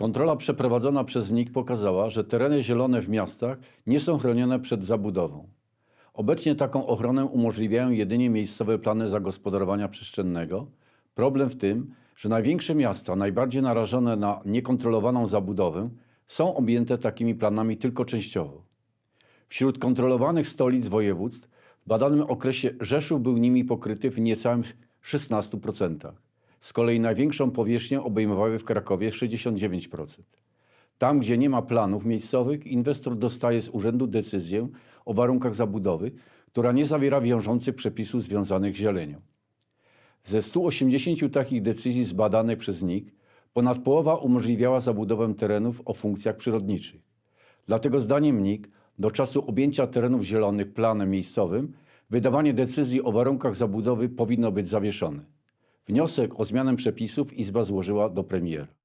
Kontrola przeprowadzona przez NIK pokazała, że tereny zielone w miastach nie są chronione przed zabudową. Obecnie taką ochronę umożliwiają jedynie miejscowe plany zagospodarowania przestrzennego. Problem w tym, że największe miasta, najbardziej narażone na niekontrolowaną zabudowę, są objęte takimi planami tylko częściowo. Wśród kontrolowanych stolic województw w badanym okresie Rzeszów był nimi pokryty w niecałym 16%. Z kolei największą powierzchnię obejmowały w Krakowie 69%. Tam, gdzie nie ma planów miejscowych, inwestor dostaje z urzędu decyzję o warunkach zabudowy, która nie zawiera wiążących przepisów związanych z zielenią. Ze 180 takich decyzji zbadanych przez NIK, ponad połowa umożliwiała zabudowę terenów o funkcjach przyrodniczych. Dlatego zdaniem NIK do czasu objęcia terenów zielonych planem miejscowym wydawanie decyzji o warunkach zabudowy powinno być zawieszone. Wniosek o zmianę przepisów Izba złożyła do premiera.